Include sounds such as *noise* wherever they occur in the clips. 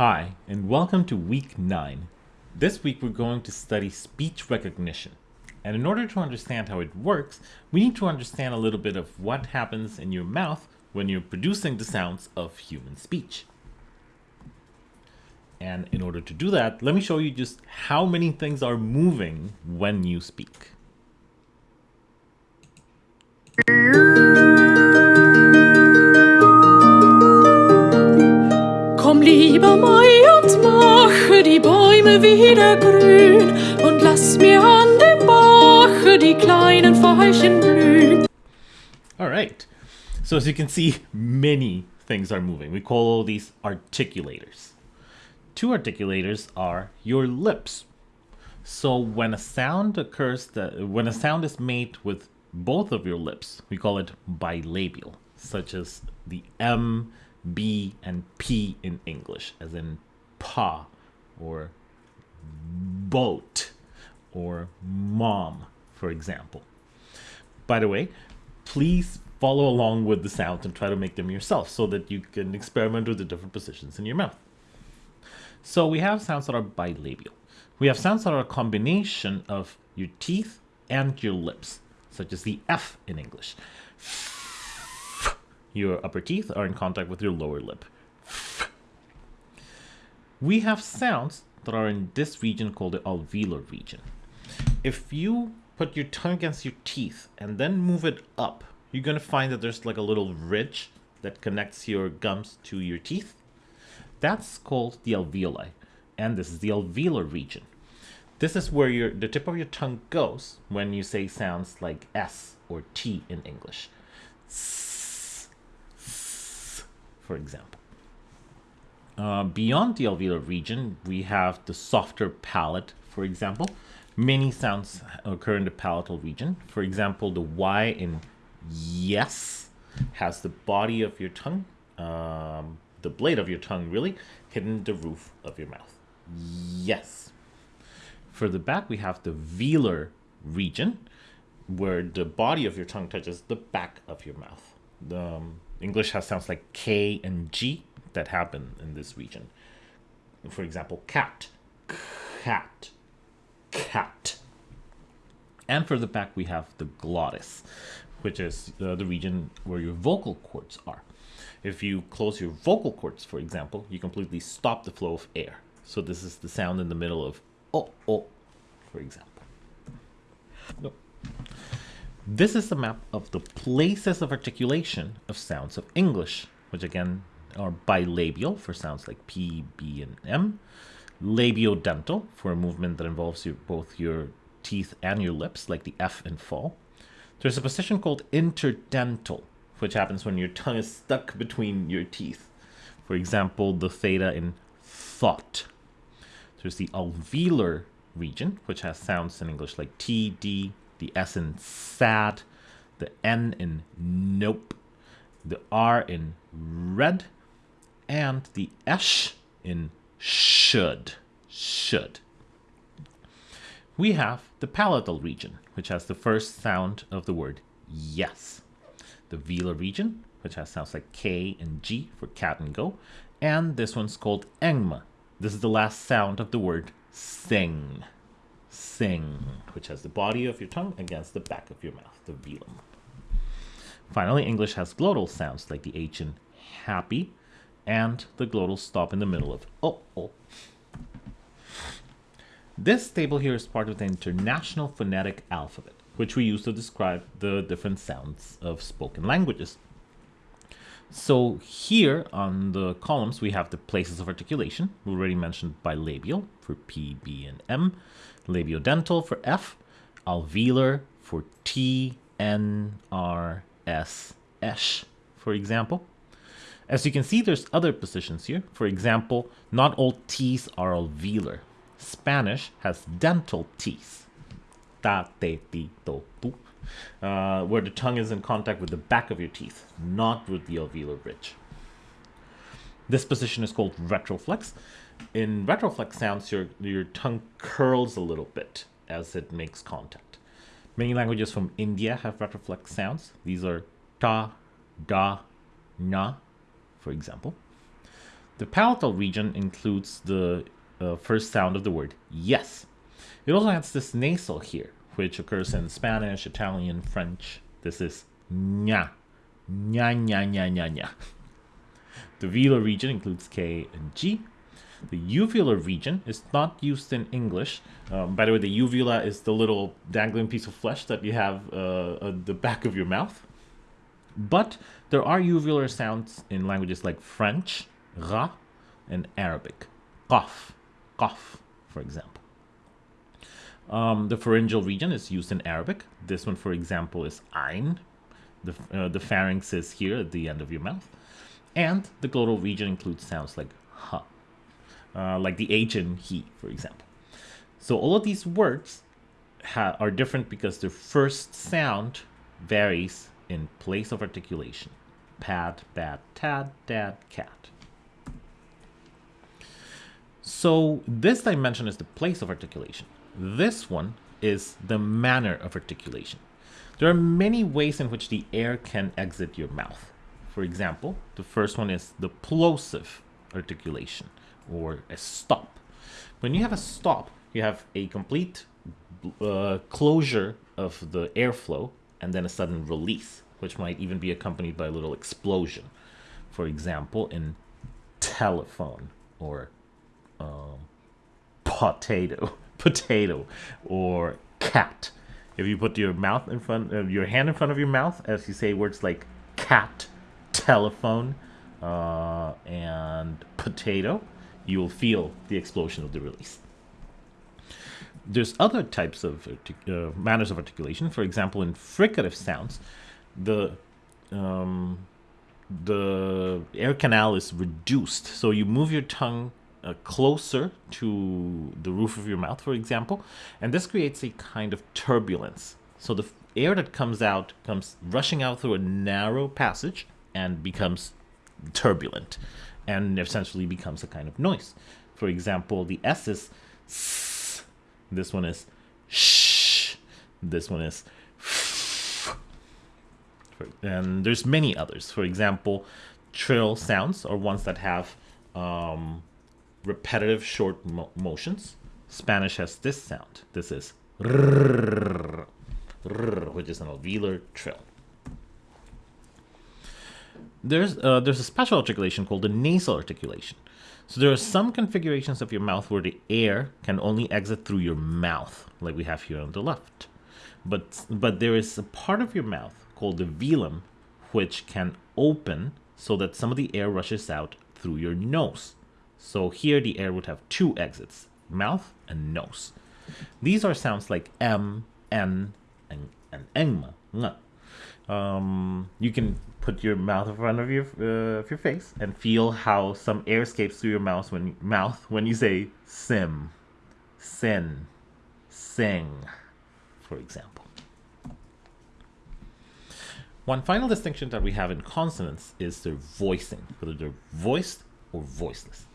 Hi, and welcome to week 9. This week we're going to study speech recognition. And in order to understand how it works, we need to understand a little bit of what happens in your mouth when you're producing the sounds of human speech. And in order to do that, let me show you just how many things are moving when you speak. Wieder grün und lass mir an dem Bache die kleinen Veilchen blühen. All right. So as you can see, many things are moving. We call all these articulators. Two articulators are your lips. So when a sound occurs that when a sound is made with both of your lips, we call it bilabial, such as the M, B, and P in English, as in pa or boat or mom, for example. By the way, please follow along with the sounds and try to make them yourself so that you can experiment with the different positions in your mouth. So we have sounds that are bilabial. We have sounds that are a combination of your teeth and your lips, such as the F in English. Your upper teeth are in contact with your lower lip. We have sounds that are in this region called the alveolar region. If you put your tongue against your teeth and then move it up, you're going to find that there's like a little ridge that connects your gums to your teeth. That's called the alveoli, and this is the alveolar region. This is where your the tip of your tongue goes when you say sounds like S or T in English. S, s, for example. Uh, beyond the alveolar region, we have the softer palate, for example. Many sounds occur in the palatal region. For example, the Y in yes has the body of your tongue, um, the blade of your tongue really, hitting the roof of your mouth. Yes. For the back, we have the velar region, where the body of your tongue touches the back of your mouth. The um, English has sounds like K and G that happen in this region. For example, cat, cat, cat. And for the back, we have the glottis, which is uh, the region where your vocal cords are. If you close your vocal cords, for example, you completely stop the flow of air. So this is the sound in the middle of oh, oh, for example. This is the map of the places of articulation of sounds of English, which again are bilabial for sounds like P, B, and M, labiodental for a movement that involves your, both your teeth and your lips, like the F in fall. There's a position called interdental, which happens when your tongue is stuck between your teeth. For example, the theta in thought. There's the alveolar region, which has sounds in English like T, D, the S in sad, the N in nope, the R in red, and the esh in should. Should. We have the palatal region, which has the first sound of the word yes. The velar region, which has sounds like K and G for cat and go. And this one's called engma. This is the last sound of the word sing. Sing, which has the body of your tongue against the back of your mouth, the velum. Finally, English has glottal sounds like the H in happy and the glottal stop in the middle of oh, oh. This table here is part of the International Phonetic Alphabet, which we use to describe the different sounds of spoken languages. So here on the columns, we have the places of articulation. We already mentioned bilabial for P, B, and M, labiodental for F, alveolar for T, N, R, S, esh, for example. As you can see, there's other positions here. For example, not all T's are alveolar. Spanish has dental teeth. Ta, te, ti, to, tu. Uh, where the tongue is in contact with the back of your teeth, not with the alveolar ridge. This position is called retroflex. In retroflex sounds, your, your tongue curls a little bit as it makes contact. Many languages from India have retroflex sounds. These are ta, da, na, for example. The palatal region includes the uh, first sound of the word yes. It also has this nasal here, which occurs in Spanish, Italian, French. This is nya, nya, nya, nya, nya, nya. The velar region includes K and G. The uvular region is not used in English. Um, by the way, the uvula is the little dangling piece of flesh that you have uh, at the back of your mouth. But there are uvular sounds in languages like French, ra, and Arabic, qaf, qaf, for example. Um, the pharyngeal region is used in Arabic. This one, for example, is ein. The, uh, the pharynx is here at the end of your mouth. And the glottal region includes sounds like ha, uh, like the H in he, for example. So all of these words are different because their first sound varies in place of articulation. Pad, bad, tad, dad, cat. So this dimension is the place of articulation. This one is the manner of articulation. There are many ways in which the air can exit your mouth. For example, the first one is the plosive articulation or a stop. When you have a stop, you have a complete uh, closure of the airflow and then a sudden release, which might even be accompanied by a little explosion. For example, in telephone or um, potato, *laughs* potato, or cat. If you put your mouth in front of your hand in front of your mouth as you say words like cat, telephone, uh, and potato, you will feel the explosion of the release. There's other types of uh, manners of articulation. For example, in fricative sounds, the um, the air canal is reduced, so you move your tongue uh, closer to the roof of your mouth, for example, and this creates a kind of turbulence. So the air that comes out comes rushing out through a narrow passage and becomes turbulent and essentially becomes a kind of noise. For example, the S is s, this one is sh, this one is. And there's many others. For example, trill sounds are ones that have um, repetitive short mo motions. Spanish has this sound. This is rrr, rrr, which is an alveolar trill there's uh, there's a special articulation called the nasal articulation. So there are some configurations of your mouth where the air can only exit through your mouth, like we have here on the left. But but there is a part of your mouth called the velum, which can open so that some of the air rushes out through your nose. So here the air would have two exits, mouth and nose. These are sounds like m, n, and, and engma, um, you can put your mouth in front of your uh, of your face and feel how some air escapes through your mouth when mouth when you say sim, sin, sing, for example. One final distinction that we have in consonants is their voicing, whether they're voiced or voiceless.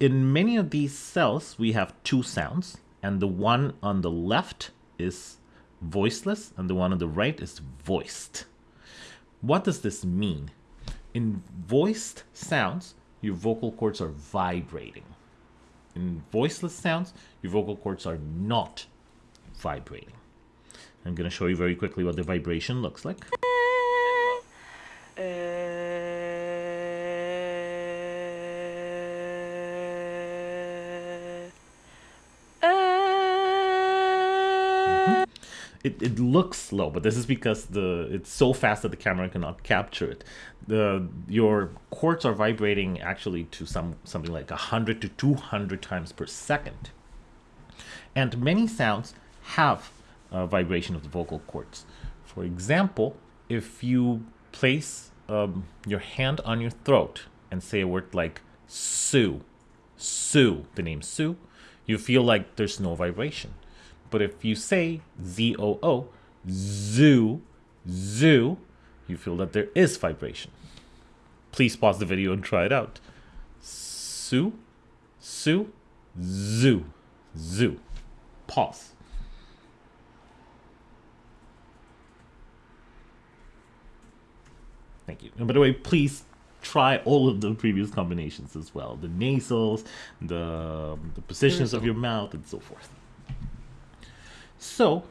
In many of these cells, we have two sounds, and the one on the left is voiceless and the one on the right is voiced. What does this mean? In voiced sounds, your vocal cords are vibrating. In voiceless sounds, your vocal cords are not vibrating. I'm going to show you very quickly what the vibration looks like. Mm-hmm. it, it looks slow, but this is because the it's so fast that the camera cannot capture it. The your cords are vibrating actually to some something like 100 to 200 times per second. And many sounds have a vibration of the vocal cords. For example, if you place um, your hand on your throat and say a word like Sue, Sue, the name Sue, you feel like there's no vibration. But if you say Z-O-O, zoo, zoo, you feel that there is vibration. Please pause the video and try it out. Sue, Sue, zoo, zoo. Pause. Thank you. And by the way, please try all of the previous combinations as well. The nasals, the, the positions of your mouth, and so forth. So,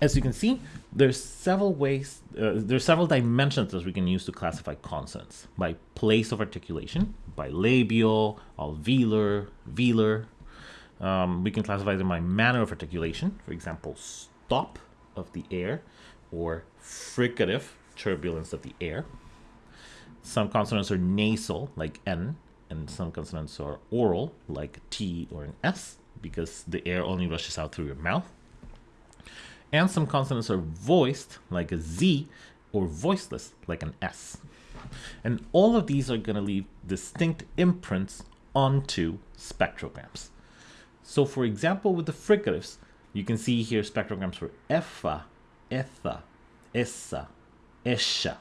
as you can see, there's several ways, uh, there's several dimensions that we can use to classify consonants. By place of articulation, by labial, alveolar, velar. Um, we can classify them by manner of articulation. For example, stop of the air or fricative, turbulence of the air. Some consonants are nasal, like N, and some consonants are oral, like T or an S, because the air only rushes out through your mouth. And some consonants are voiced, like a Z, or voiceless, like an S. And all of these are going to leave distinct imprints onto spectrograms. So for example, with the fricatives, you can see here spectrograms for effa, etha, essa, esha.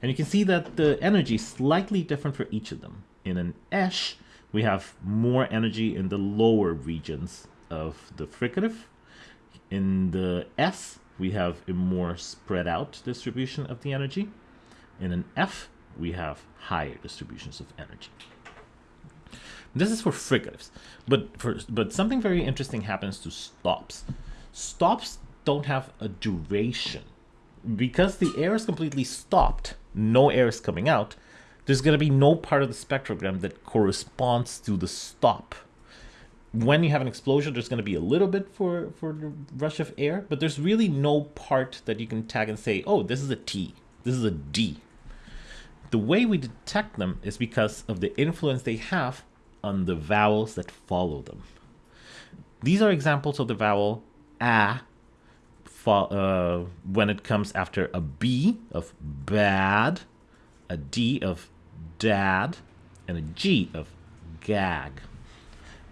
And you can see that the energy is slightly different for each of them. In an esh, we have more energy in the lower regions of the fricative. In the S, we have a more spread out distribution of the energy. In an F, we have higher distributions of energy. This is for fricatives, but for but something very interesting happens to stops. Stops don't have a duration because the air is completely stopped. No air is coming out. There's going to be no part of the spectrogram that corresponds to the stop. When you have an explosion, there's going to be a little bit for, for the rush of air, but there's really no part that you can tag and say, oh, this is a T, this is a D. The way we detect them is because of the influence they have on the vowels that follow them. These are examples of the vowel a uh, when it comes after a B of bad, a D of dad, and a G of gag.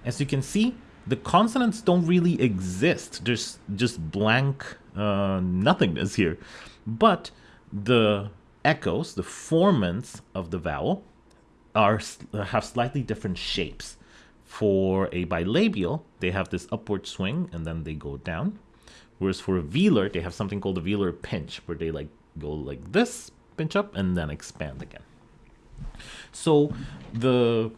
As you can see, the consonants don't really exist. There's just blank uh, nothingness here. But the echoes, the formants of the vowel, are have slightly different shapes. For a bilabial, they have this upward swing and then they go down. Whereas for a velar, they have something called a velar pinch, where they like go like this, pinch up, and then expand again. So the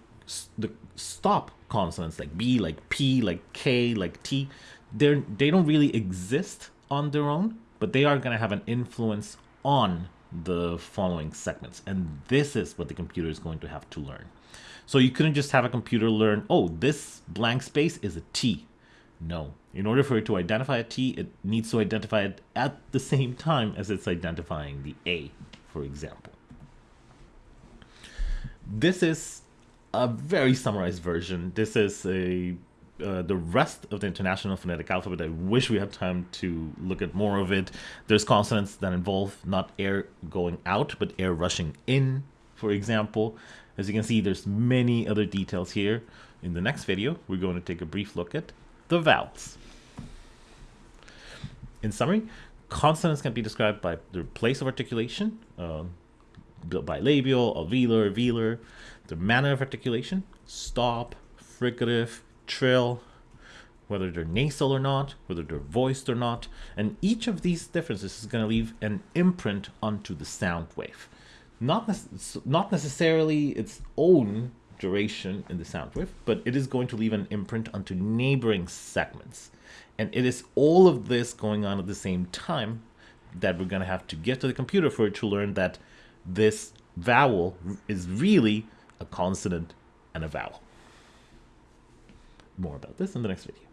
the stop consonants like B, like P, like K, like T, they're they don't really exist on their own, but they are gonna have an influence on the following segments. And this is what the computer is going to have to learn. So you couldn't just have a computer learn, oh, this blank space is a T. No. In order for it to identify a T, it needs to identify it at the same time as it's identifying the A, for example. This is a very summarized version. This is a uh, the rest of the International Phonetic Alphabet. I wish we had time to look at more of it. There's consonants that involve not air going out, but air rushing in, for example. As you can see, there's many other details here. In the next video, we're going to take a brief look at the vowels. In summary, consonants can be described by their place of articulation, uh, bilabial, alveolar, velar, their manner of articulation, stop, fricative, trill, whether they're nasal or not, whether they're voiced or not, and each of these differences is going to leave an imprint onto the sound wave. Not, ne not necessarily its own duration in the sound wave, but it is going to leave an imprint onto neighboring segments. And it is all of this going on at the same time that we're going to have to get to the computer for it to learn that this vowel is really a consonant and a vowel more about this in the next video.